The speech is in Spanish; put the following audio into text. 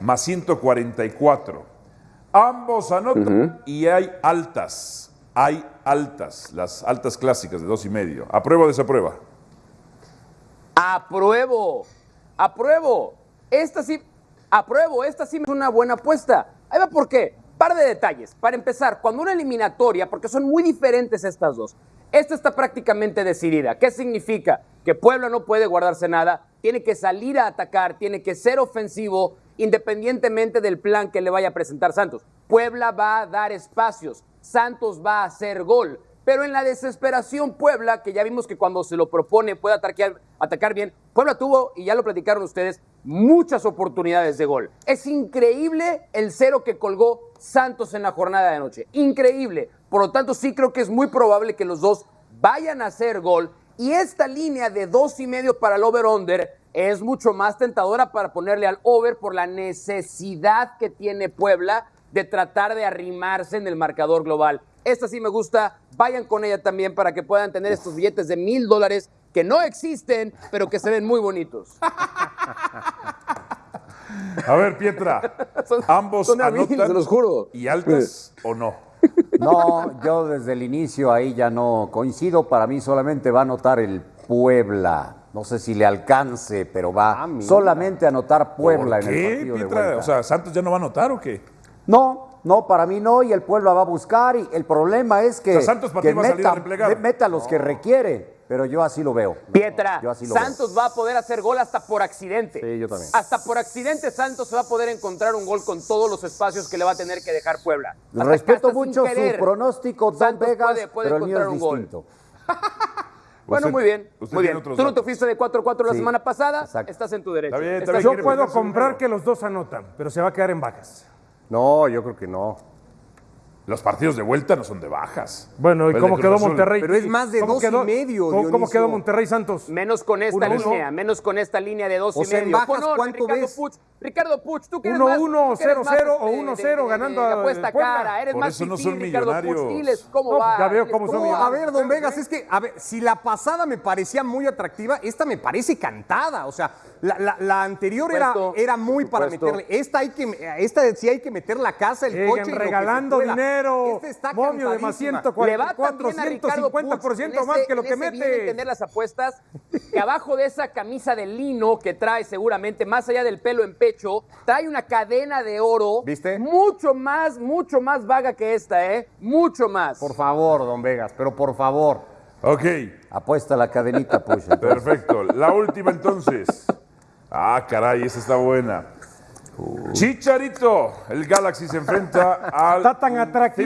Más 144. Ambos anotan y hay altas. Hay altas, las altas clásicas de dos y medio. ¿Apruebo o desaprueba? Apruebo. Apruebo. Esta sí, apruebo. Esta sí es una buena apuesta. Ahí va por qué. Par de detalles. Para empezar, cuando una eliminatoria, porque son muy diferentes estas dos. Esta está prácticamente decidida. ¿Qué significa? Que Puebla no puede guardarse nada, tiene que salir a atacar, tiene que ser ofensivo, independientemente del plan que le vaya a presentar Santos. Puebla va a dar espacios, Santos va a hacer gol. Pero en la desesperación, Puebla, que ya vimos que cuando se lo propone puede atacar, atacar bien, Puebla tuvo, y ya lo platicaron ustedes, muchas oportunidades de gol. Es increíble el cero que colgó Santos en la jornada de anoche. Increíble. Por lo tanto, sí creo que es muy probable que los dos vayan a hacer gol. Y esta línea de dos y medio para el over-under es mucho más tentadora para ponerle al over por la necesidad que tiene Puebla de tratar de arrimarse en el marcador global. Esta sí me gusta, vayan con ella también para que puedan tener estos billetes de mil dólares que no existen, pero que se ven muy bonitos. A ver, Pietra, Son- ambos son anotan se los juro. y altas o no. No, yo desde el inicio ahí ya no coincido. Para mí solamente va a anotar el Puebla. No sé si le alcance, pero va solamente a anotar Puebla ¿Por en el partido de Pietra? vuelta. O sea, ¿Santos ya no va a anotar o qué? no, no, para mí no, y el Puebla va a buscar. Y el problema es que, O sea, Santos para que ti va a salir a replegar. meta los que requiere, pero yo así lo veo. Pietra, Yo así lo Santos va a poder hacer gol hasta por accidente. Sí, yo también. Hasta por accidente Santos se va a poder encontrar un gol con todos los espacios que le va a tener que dejar Puebla. Hasta Respeto mucho su pronóstico, Don Santos Vegas, puede- puede pero el mío es un gol. distinto. Bueno, Usted- muy bien. Muy bien. Tú no te fuiste de 4-4 la Sí, semana pasada. exacto. Estás en tu derecho. Está bien, está bien, Yo puedo comprar que los dos anotan, pero se va a quedar en bajas. No, yo creo que no. Los partidos de vuelta no son de bajas. Bueno, ¿y cómo quedó Azul. Monterrey? Pero es más de ¿Cómo dos y quedó- medio, ¿Cómo, cómo quedó Monterrey Santos? Menos con esta Uno, uno. línea, menos con esta línea de dos O y sea, en medio. bajas, Ponón, ¿cuánto Ricardo ves? Puch, Ricardo Puch, tú que eres 1-1, más- tú que eres más, 0-0 o este, 1-0 de- de- ganando de a- apuesta cara, eres Por más eso no son Ricardo Puch. millonarios. Diles cómo No, va. ya veo cómo son millonarios. a ver, don Vegas, es que, a ver, si la pasada me parecía muy atractiva, esta me parece cantada. O sea, la, la- la anterior era, era muy para meterle. Esta hay que, esta sí hay que meter la casa, el Siguen coche. regalando dinero. Esta está Momio de más cantadísima. 140. Le va 44, también a Ricardo Puch 150% en más que lo que bien mete. entender las apuestas, que abajo de esa camisa de lino que trae seguramente, más allá del pelo en pecho, trae una cadena de oro. ¿Viste? Mucho más, mucho más vaga que esta, ¿eh? Mucho más. Por favor, don Vegas, pero por favor. Ok, Apuesta la cadenita, pues. entonces. perfecto. La última entonces. Ah, caray, esa está buena. Chicharito, el Galaxy se enfrenta al Está tan atractivo.